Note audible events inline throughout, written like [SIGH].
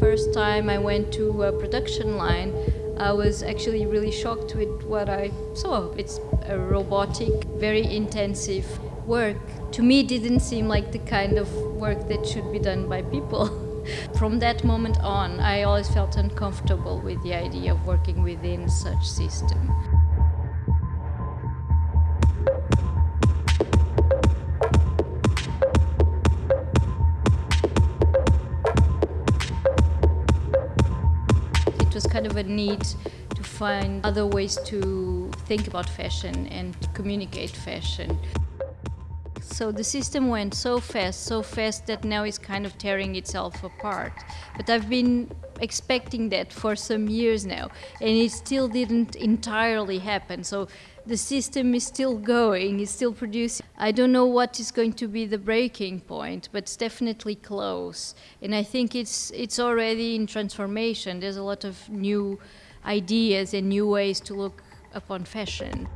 first time I went to a production line, I was actually really shocked with what I saw. It's a robotic, very intensive work. To me, didn't seem like the kind of work that should be done by people. [LAUGHS] From that moment on, I always felt uncomfortable with the idea of working within such system. Kind of a need to find other ways to think about fashion and communicate fashion. So the system went so fast, so fast that now it's kind of tearing itself apart. But I've been expecting that for some years now, and it still didn't entirely happen. So the system is still going, it's still producing. I don't know what is going to be the breaking point, but it's definitely close. And I think it's it's already in transformation. There's a lot of new ideas and new ways to look upon fashion.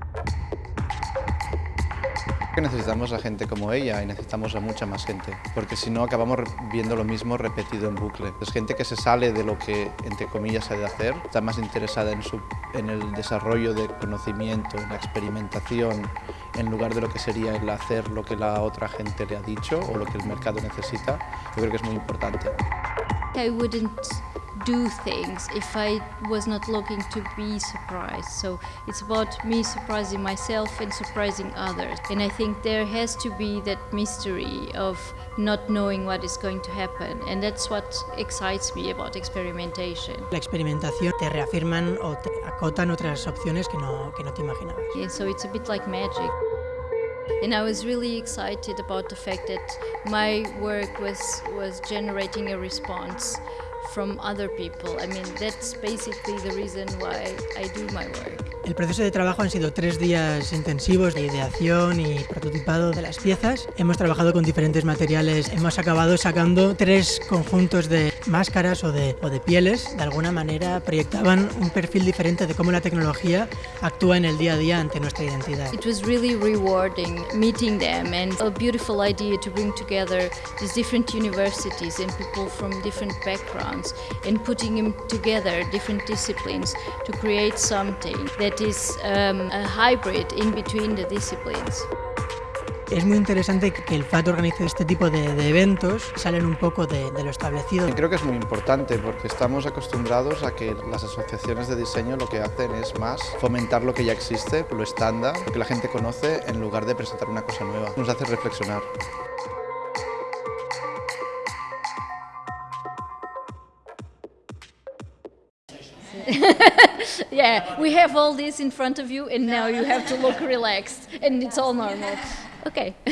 Que necesitamos a gente como ella y necesitamos a mucha más gente, porque si no acabamos viendo lo mismo repetido en bucle. Es gente que se sale de lo que, entre comillas, se de hacer, está más interesada en, su, en el desarrollo de conocimiento, en la experimentación, en lugar de lo que sería el hacer lo que la otra gente le ha dicho o lo que el mercado necesita. Yo creo que es muy importante. I wouldn't do things if I was not looking to be surprised. So it's about me surprising myself and surprising others. And I think there has to be that mystery of not knowing what is going to happen. And that's what excites me about experimentation. La experimentación te reafirman o te acotan otras opciones que no, que no te imaginabas. And so it's a bit like magic. And I was really excited about the fact that my work was, was generating a response from other people. I mean, that's basically the reason why I do my work. El proceso de trabajo han sido tres días intensivos de ideación y prototipado de las piezas. Hemos trabajado con diferentes materiales, hemos acabado sacando tres conjuntos de máscaras o de, o de pieles. De alguna manera proyectaban un perfil diferente de cómo la tecnología actúa en el día a día ante nuestra identidad. It was really rewarding meeting them and a beautiful idea to bring together these different universities and people from different backgrounds and putting them together, different disciplines, to create something that is um, a hybrid in between the disciplines. Es muy interesante que el FAT organice este tipo de, de eventos, salen un poco de, de, lo establecido. Creo que es muy importante porque estamos acostumbrados a que las asociaciones de diseño lo que hacen es más fomentar lo que ya existe, lo estándar, lo que la gente conoce, en lugar de presentar una cosa nueva. Nos hace reflexionar. [LAUGHS] yeah, we have all this in front of you and now you have to look relaxed and it's all normal. Okay.